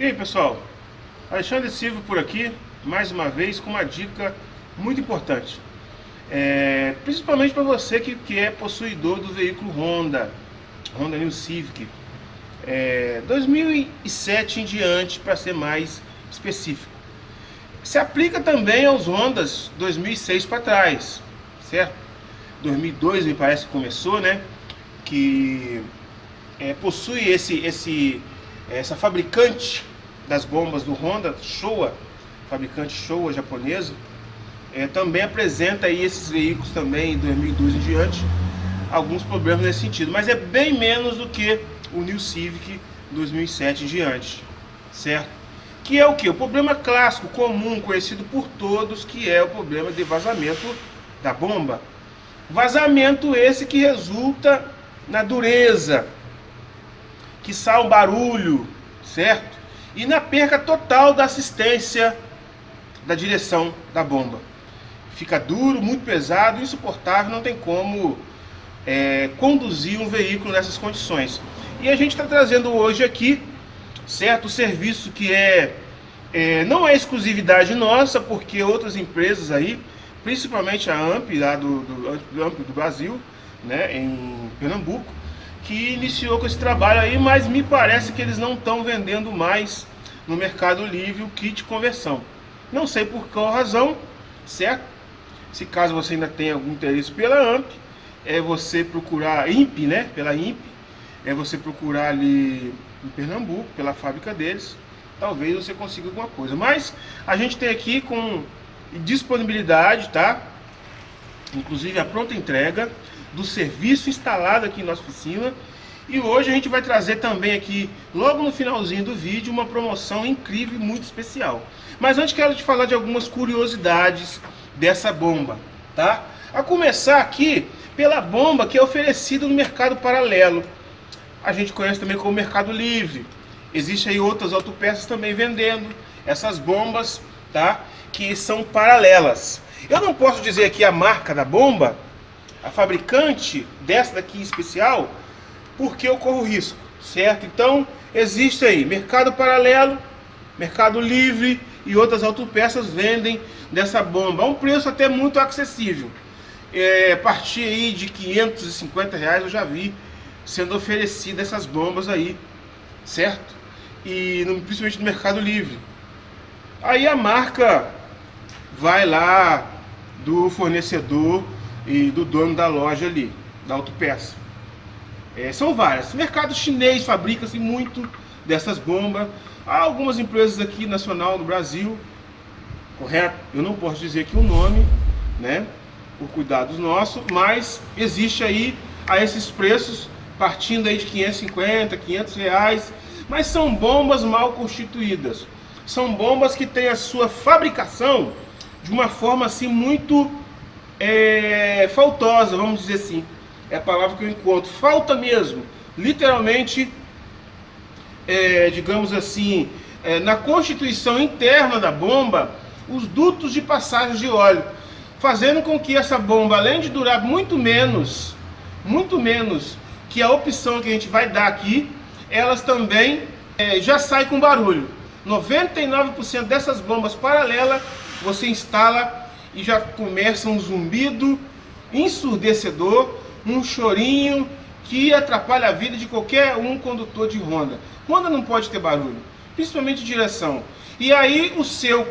E aí pessoal, Alexandre Silva por aqui, mais uma vez com uma dica muito importante. É, principalmente para você que, que é possuidor do veículo Honda, Honda New Civic. É, 2007 em diante, para ser mais específico. Se aplica também aos Hondas 2006 para trás, certo? 2002 me parece que começou, né? Que é, possui esse, esse, essa fabricante das bombas do Honda, Showa, fabricante Showa japonesa, é, também apresenta aí esses veículos também em 2012 em diante alguns problemas nesse sentido, mas é bem menos do que o New Civic 2007 em diante, certo? Que é o que? O problema clássico, comum, conhecido por todos, que é o problema de vazamento da bomba. Vazamento esse que resulta na dureza, que sai um barulho, certo? E na perca total da assistência da direção da bomba. Fica duro, muito pesado, insuportável, não tem como é, conduzir um veículo nessas condições. E a gente está trazendo hoje aqui, certo, o serviço que é, é, não é exclusividade nossa, porque outras empresas aí, principalmente a AMP, lá do, do, AMP do Brasil, né, em Pernambuco, que iniciou com esse trabalho aí, mas me parece que eles não estão vendendo mais no Mercado Livre o kit conversão. Não sei por qual razão, certo? Se caso você ainda tenha algum interesse pela AMP, é você procurar IMP, né? Pela IMP, é você procurar ali em Pernambuco, pela fábrica deles, talvez você consiga alguma coisa. Mas a gente tem aqui com disponibilidade, tá? Inclusive a pronta entrega do serviço instalado aqui em nossa oficina e hoje a gente vai trazer também aqui, logo no finalzinho do vídeo, uma promoção incrível e muito especial. Mas antes quero te falar de algumas curiosidades dessa bomba, tá? A começar aqui pela bomba que é oferecida no mercado paralelo. A gente conhece também como Mercado Livre. Existem aí outras autopeças também vendendo essas bombas, tá? Que são paralelas. Eu não posso dizer aqui a marca da bomba, a fabricante dessa daqui especial, porque eu corro risco, certo? Então, existe aí mercado paralelo, mercado livre e outras autopeças vendem dessa bomba um preço até muito acessível. É, a partir aí de 550 reais eu já vi sendo oferecidas essas bombas aí, certo? E no, principalmente no Mercado Livre. Aí a marca vai lá do fornecedor e do dono da loja ali, da autopeça. É, são várias. O mercado chinês fabrica-se muito dessas bombas. Há algumas empresas aqui nacional no Brasil, correto? Eu não posso dizer aqui o nome, né? Por cuidados nossos, mas existe aí a esses preços, partindo aí de 550, 500 reais, mas são bombas mal constituídas. São bombas que têm a sua fabricação de uma forma assim muito é, faltosa, vamos dizer assim é a palavra que eu encontro. Falta mesmo, literalmente, é, digamos assim, é, na constituição interna da bomba, os dutos de passagem de óleo, fazendo com que essa bomba, além de durar muito menos, muito menos que a opção que a gente vai dar aqui, elas também é, já saem com barulho. 99% dessas bombas paralelas você instala e já começa um zumbido ensurdecedor um chorinho que atrapalha a vida de qualquer um condutor de Honda. Honda não pode ter barulho, principalmente direção. E aí o seu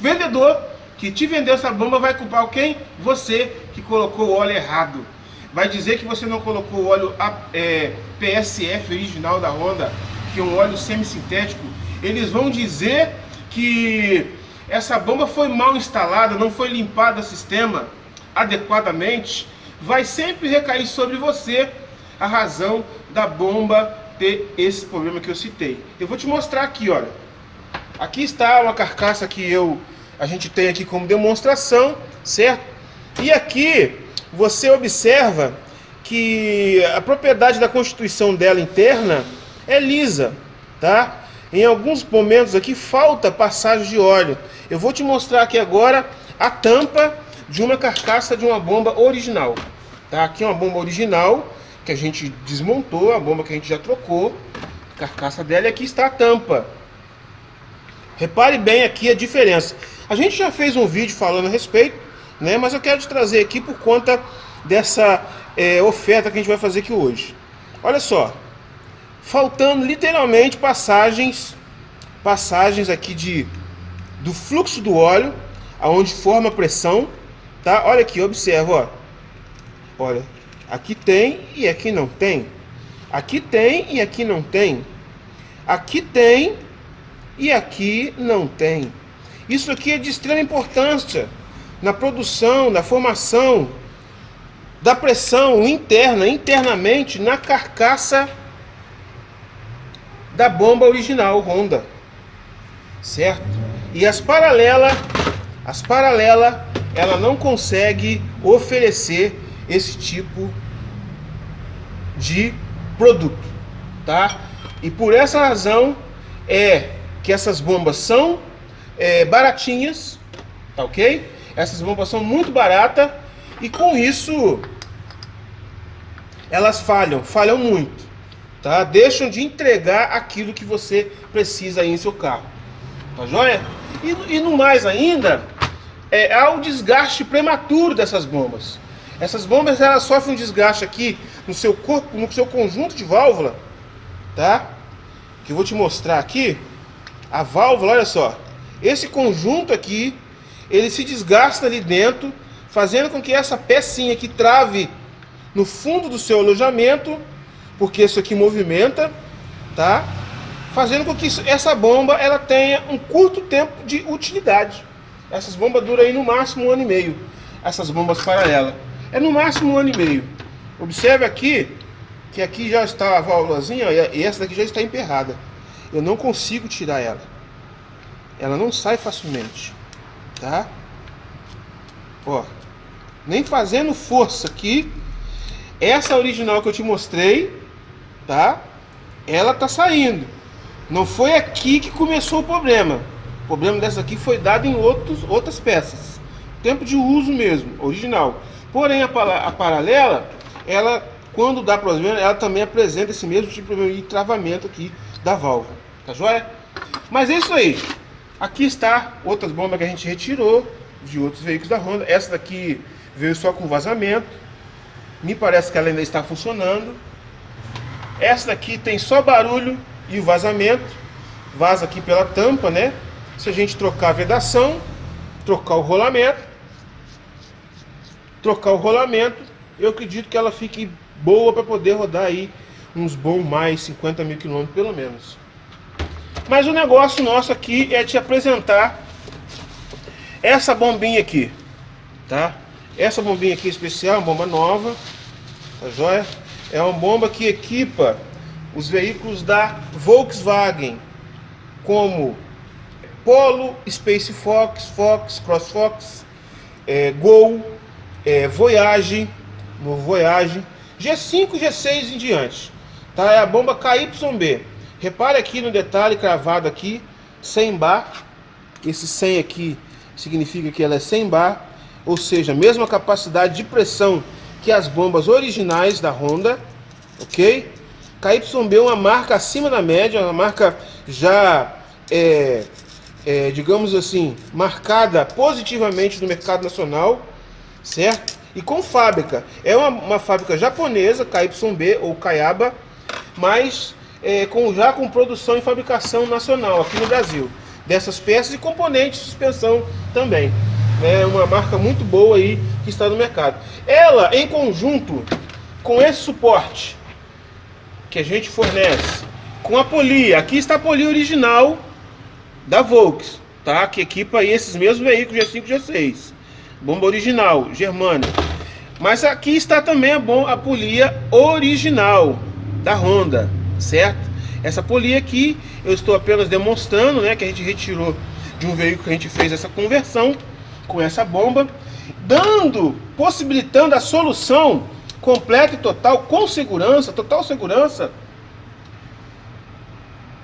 vendedor que te vendeu essa bomba vai culpar quem? Você que colocou o óleo errado. Vai dizer que você não colocou o óleo é, PSF original da Honda, que é um óleo semissintético. Eles vão dizer que essa bomba foi mal instalada, não foi limpada o sistema adequadamente vai sempre recair sobre você a razão da bomba ter esse problema que eu citei. Eu vou te mostrar aqui, olha. Aqui está uma carcaça que eu a gente tem aqui como demonstração, certo? E aqui você observa que a propriedade da constituição dela interna é lisa, tá? Em alguns momentos aqui falta passagem de óleo. Eu vou te mostrar aqui agora a tampa de uma carcaça de uma bomba original. Tá? Aqui é uma bomba original que a gente desmontou, a bomba que a gente já trocou, carcaça dela e aqui está a tampa. Repare bem aqui a diferença. A gente já fez um vídeo falando a respeito, né? Mas eu quero te trazer aqui por conta dessa é, oferta que a gente vai fazer aqui hoje. Olha só, faltando literalmente passagens, passagens aqui de do fluxo do óleo, aonde forma pressão, tá? Olha aqui, observa, ó. Olha, aqui tem e aqui não tem. Aqui tem e aqui não tem. Aqui tem e aqui não tem. Isso aqui é de extrema importância na produção, na formação da pressão interna, internamente na carcaça da bomba original Honda. Certo? E as paralelas, as paralelas, ela não consegue oferecer esse tipo de produto, tá? E por essa razão é que essas bombas são é, baratinhas, tá ok? Essas bombas são muito baratas e com isso elas falham, falham muito, tá? Deixam de entregar aquilo que você precisa aí em seu carro, tá joia? E, e no mais ainda, é, há o desgaste prematuro dessas bombas. Essas bombas elas sofrem um desgaste aqui no seu corpo, no seu conjunto de válvula, tá? Que eu vou te mostrar aqui. A válvula, olha só. Esse conjunto aqui, ele se desgasta ali dentro, fazendo com que essa pecinha aqui trave no fundo do seu alojamento, porque isso aqui movimenta, tá? Fazendo com que essa bomba ela tenha um curto tempo de utilidade. Essas bombas duram aí no máximo um ano e meio. Essas bombas paralelas. É no máximo um ano e meio. Observe aqui que aqui já está a válvulazinha e essa daqui já está emperrada. Eu não consigo tirar ela. Ela não sai facilmente. Tá? Ó. Nem fazendo força aqui. Essa original que eu te mostrei, tá? Ela tá saindo. Não foi aqui que começou o problema. O problema dessa aqui foi dado em outros, outras peças. Tempo de uso mesmo, original. Porém, a, a paralela, ela, quando dá problema, ela também apresenta esse mesmo tipo de travamento aqui da válvula. Tá joia? Mas é isso aí. Aqui está outras bombas que a gente retirou de outros veículos da Honda. Essa daqui veio só com vazamento. Me parece que ela ainda está funcionando. Essa daqui tem só barulho e o vazamento. Vaza aqui pela tampa, né? Se a gente trocar a vedação, trocar o rolamento, trocar o rolamento, eu acredito que ela fique boa para poder rodar aí uns bons mais 50 mil quilômetros pelo menos. Mas o negócio nosso aqui é te apresentar essa bombinha aqui, tá? Essa bombinha aqui especial, bomba nova, tá joia? É uma bomba que equipa os veículos da Volkswagen, como Polo, Space Fox, Fox, Cross Fox, é, Gol, é, Voyage, no Voyage, G5, G6 em diante. Tá? É a bomba KYB. Repare aqui no detalhe cravado aqui, 100 bar. Esse 100 aqui significa que ela é 100 bar, ou seja, mesma capacidade de pressão que as bombas originais da Honda, ok? KYB é uma marca acima da média, uma marca já, é, é, digamos assim, marcada positivamente no mercado nacional, certo? E com fábrica. É uma, uma fábrica japonesa, KYB ou Kayaba, mas é, com, já com produção e fabricação nacional aqui no Brasil. Dessas peças e componentes de suspensão também. É uma marca muito boa aí que está no mercado. Ela, em conjunto com esse suporte que a gente fornece, com a polia, aqui está a polia original da Volks, tá? Que equipa aí esses mesmos veículos G5 e G6 bomba original, germânia. Mas aqui está também a, bom, a polia original da Honda, certo? Essa polia aqui eu estou apenas demonstrando, né, que a gente retirou de um veículo que a gente fez essa conversão com essa bomba, dando, possibilitando a solução completa e total, com segurança, total segurança,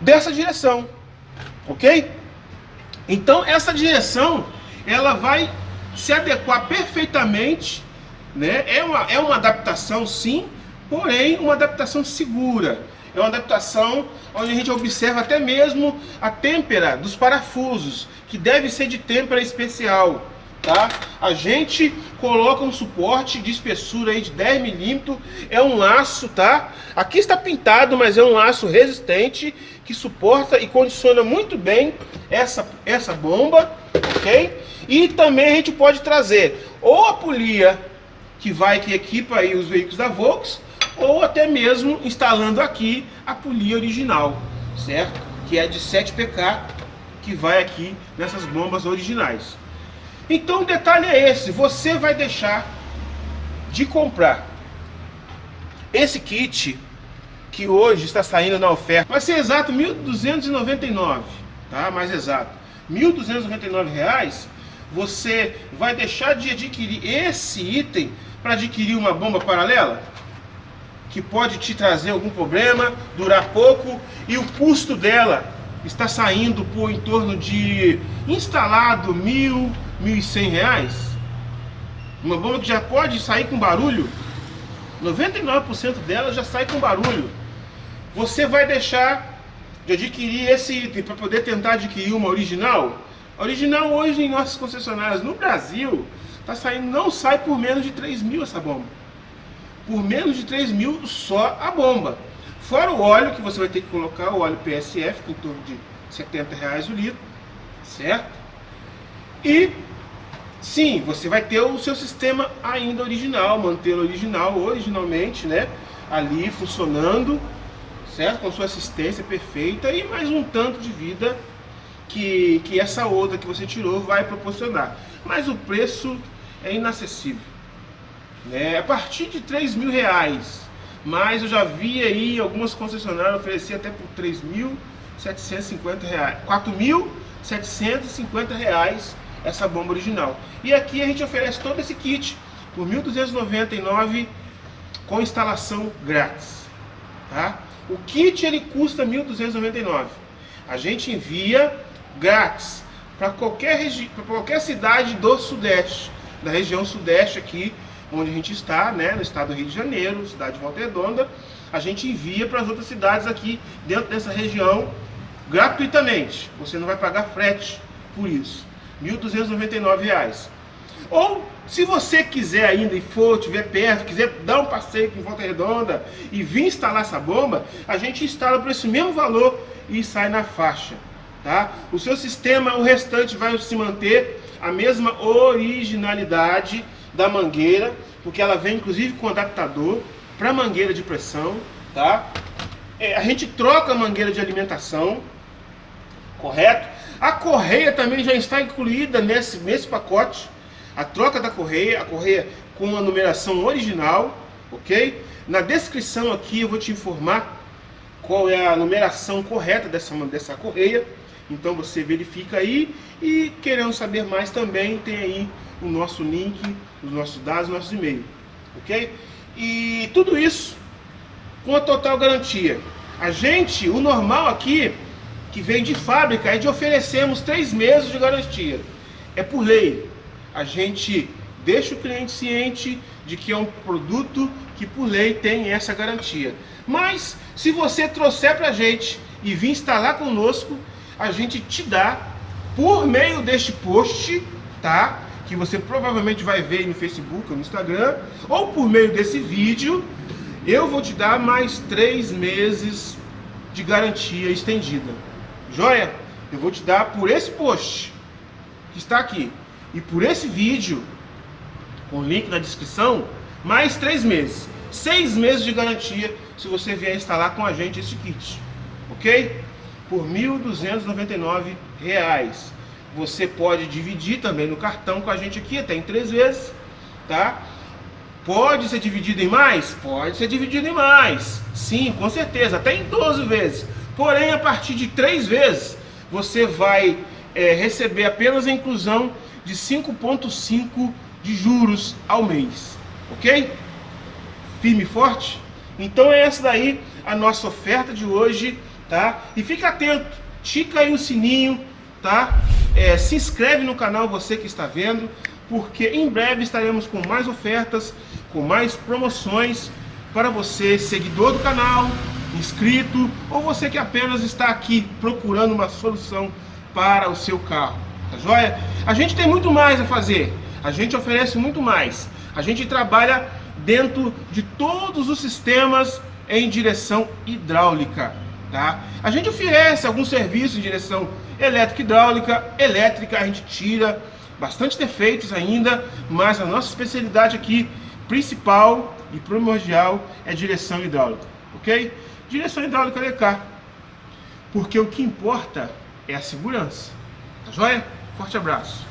dessa direção, ok? Então essa direção, ela vai se adequar perfeitamente, né? É uma, é uma adaptação sim, porém uma adaptação segura. é uma adaptação onde a gente observa até mesmo a têmpera dos parafusos, que deve ser de têmpera especial. Tá? A gente coloca um suporte de espessura aí de 10 milímetros, é um laço, tá? Aqui está pintado, mas é um laço resistente que suporta e condiciona muito bem essa, essa bomba, ok? E também a gente pode trazer ou a polia que vai que equipa aí os veículos da Volks, ou até mesmo instalando aqui a polia original, certo? Que é de 7 pk, que vai aqui nessas bombas originais. Então o detalhe é esse, você vai deixar de comprar esse kit que hoje está saindo na oferta, vai ser exato 1.299, tá? Mais exato, 1.299 reais. Você vai deixar de adquirir esse item para adquirir uma bomba paralela? que pode te trazer algum problema, durar pouco e o custo dela está saindo por em torno de instalado mil, mil e cem reais. Uma bomba que já pode sair com barulho, 99% dela já sai com barulho. Você vai deixar de adquirir esse item para poder tentar adquirir uma original? A original hoje em nossas concessionárias no Brasil tá saindo, não sai por menos de 3 mil essa bomba por menos de 3 mil só a bomba. Fora o óleo que você vai ter que colocar, o óleo PSF, em torno de 70 reais o litro, certo? E sim, você vai ter o seu sistema ainda original, mantê-lo original, originalmente, né? Ali funcionando, certo? Com sua assistência perfeita e mais um tanto de vida que, que essa outra que você tirou vai proporcionar. Mas o preço é inacessível né, a partir de 3 mil reais. Mas eu já vi aí algumas concessionárias oferecer até por 3.750 reais, 4.750 reais essa bomba original. E aqui a gente oferece todo esse kit por 1.299 com instalação grátis, tá? O kit ele custa 1.299. A gente envia grátis para qualquer, qualquer cidade do Sudeste, da região Sudeste aqui onde a gente está, né, no estado do Rio de Janeiro, cidade de Volta Redonda, a gente envia para as outras cidades aqui dentro dessa região gratuitamente. Você não vai pagar frete por isso. R$ 1.299. Ou, se você quiser ainda e for, estiver perto, quiser dar um passeio em Volta Redonda e vir instalar essa bomba, a gente instala por esse mesmo valor e sai na faixa. Tá? O seu sistema, o restante vai se manter a mesma originalidade da mangueira, porque ela vem inclusive com adaptador para mangueira de pressão, tá? É, a gente troca a mangueira de alimentação, correto? A correia também já está incluída nesse, nesse pacote, a troca da correia, a correia com a numeração original, ok? Na descrição aqui eu vou te informar qual é a numeração correta dessa, dessa correia, então você verifica aí e querendo saber mais também tem aí o nosso link, os nossos dados, nossos e-mails, ok? E tudo isso com a total garantia. A gente, o normal aqui, que vem de fábrica, é de oferecermos três meses de garantia. É por lei. A gente deixa o cliente ciente de que é um produto que por lei tem essa garantia. Mas se você trouxer para a gente e vir instalar conosco, a gente te dá por meio deste post, tá? que você provavelmente vai ver no Facebook ou no Instagram, ou por meio desse vídeo, eu vou te dar mais três meses de garantia estendida. Joia? Eu vou te dar por esse post que está aqui e por esse vídeo, com link na descrição, mais três meses. Seis meses de garantia se você vier instalar com a gente esse kit. Ok? Por R$ 1.299 você pode dividir também no cartão com a gente aqui, até em três vezes, tá? Pode ser dividido em mais? Pode ser dividido em mais. Sim, com certeza, até em 12 vezes. Porém, a partir de três vezes, você vai é, receber apenas a inclusão de 5,5 de juros ao mês. Ok? Firme e forte? Então é essa daí a nossa oferta de hoje, tá? E fica atento, tica aí o sininho, tá? É, se inscreve no canal você que está vendo, porque em breve estaremos com mais ofertas, com mais promoções para você, seguidor do canal, inscrito ou você que apenas está aqui procurando uma solução para o seu carro. Tá joia? A gente tem muito mais a fazer. A gente oferece muito mais. A gente trabalha dentro de todos os sistemas em direção hidráulica. Tá? A gente oferece alguns serviços em direção elétrica hidráulica, elétrica, a gente tira bastante defeitos ainda, mas a nossa especialidade aqui, principal e primordial, é direção hidráulica, ok? Direção hidráulica LK, porque o que importa é a segurança, tá joia? Forte abraço!